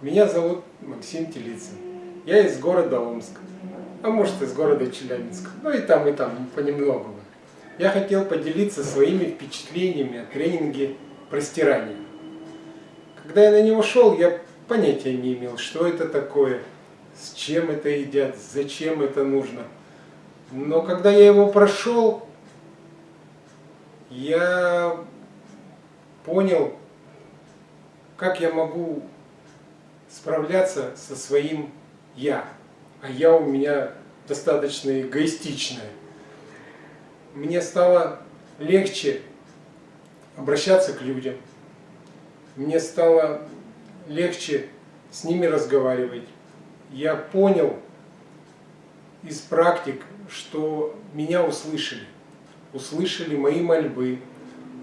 Меня зовут Максим Телицын. Я из города Омска, а может из города Челябинска, ну и там, и там, понемногу. Я хотел поделиться своими впечатлениями о тренинге простирания. Когда я на него шел, я понятия не имел, что это такое, с чем это едят, зачем это нужно. Но когда я его прошел, я понял, как я могу справляться со своим «я». А «я» у меня достаточно эгоистичное. Мне стало легче обращаться к людям. Мне стало легче с ними разговаривать. Я понял из практик, что меня услышали. Услышали мои мольбы,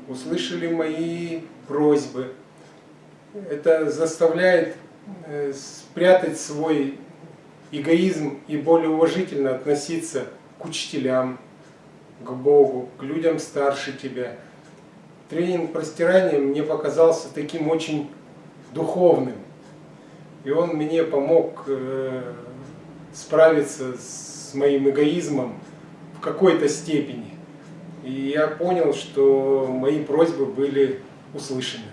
услышали мои просьбы. Это заставляет Э, спрятать свой эгоизм и более уважительно относиться к учителям, к Богу, к людям старше тебя. Тренинг простирания мне показался таким очень духовным. И он мне помог э, справиться с моим эгоизмом в какой-то степени. И я понял, что мои просьбы были услышаны.